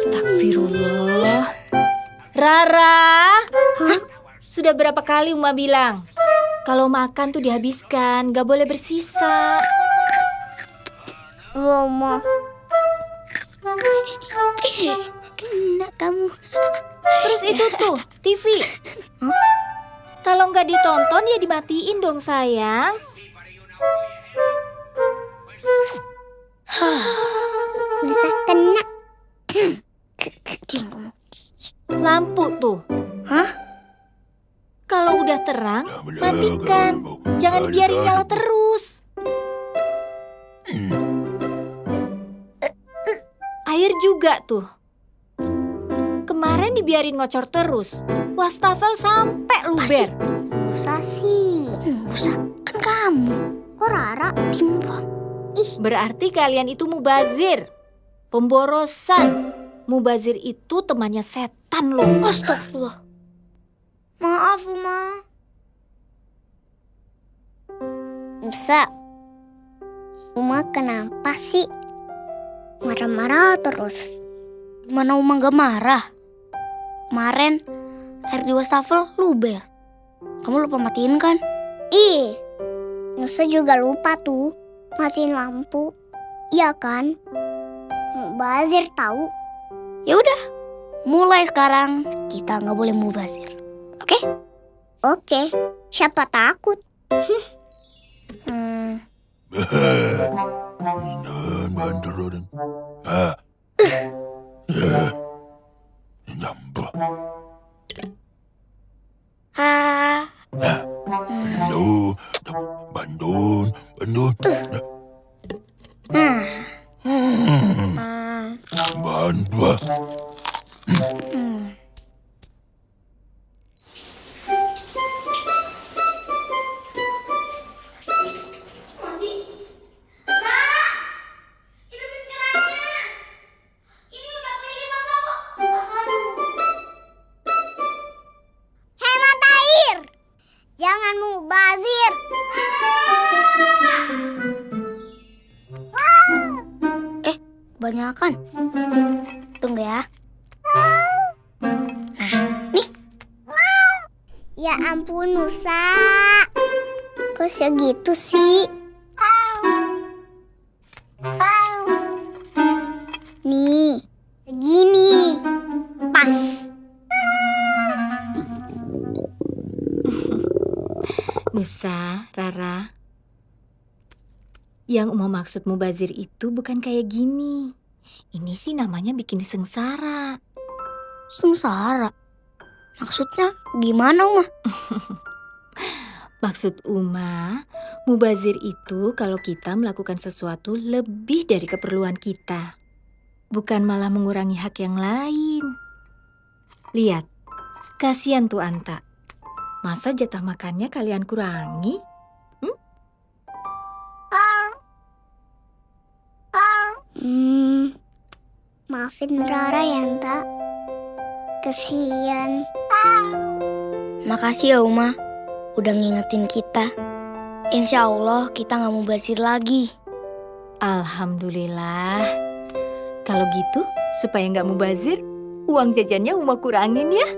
Astagfirullah. Rara, Hah? sudah berapa kali Uma bilang? Kalau makan tuh dihabiskan, gak boleh bersisa. Mama. Kena kamu. Terus itu tuh, TV. Huh? Kalau nggak ditonton ya dimatiin dong sayang. Hah. Kalau udah terang, matikan. Jangan biarin nyala terus. Air juga tuh. Kemarin dibiarin ngocor terus. Wastafel sampai luber. Musa sih. Musa kan kamu. Kok Rara bimbang? Ih, Berarti kalian itu mubazir. Pemborosan. Mubazir itu temannya setan loh. astagfirullah. Maaf, Uma. Musa. Uma kenapa sih? Marah-marah terus. Gimana Uma gak marah? Kemarin air di wastafel luber. Kamu lupa matiin kan? Ih, Nusa juga lupa tuh matiin lampu. Iya kan? Bazir tahu. Ya udah, mulai sekarang kita nggak boleh mubazir. Oke? Oke, siapa takut? Hmm. Ah. Ah, Bando. Bandun. Bandun. hmm, Banyakan. Tunggu ya. Ya ampun Nusa. Kok segitu sih? Nih, segini. Pas. Nusa, Rara. Yang Uma maksud mubazir itu bukan kayak gini. Ini sih namanya bikin sengsara. Sengsara. Maksudnya gimana Uma? Maksud Uma, mubazir itu kalau kita melakukan sesuatu lebih dari keperluan kita. Bukan malah mengurangi hak yang lain. Lihat, kasihan tuh Anta. Masa jatah makannya kalian kurangi? Maafin Rara ya, Anta. Kesian. Makasih ya Uma, udah ngingetin kita. Insya Allah kita nggak mau basir lagi. Alhamdulillah. Kalau gitu, supaya nggak mubazir, uang jajannya Uma kurangin ya.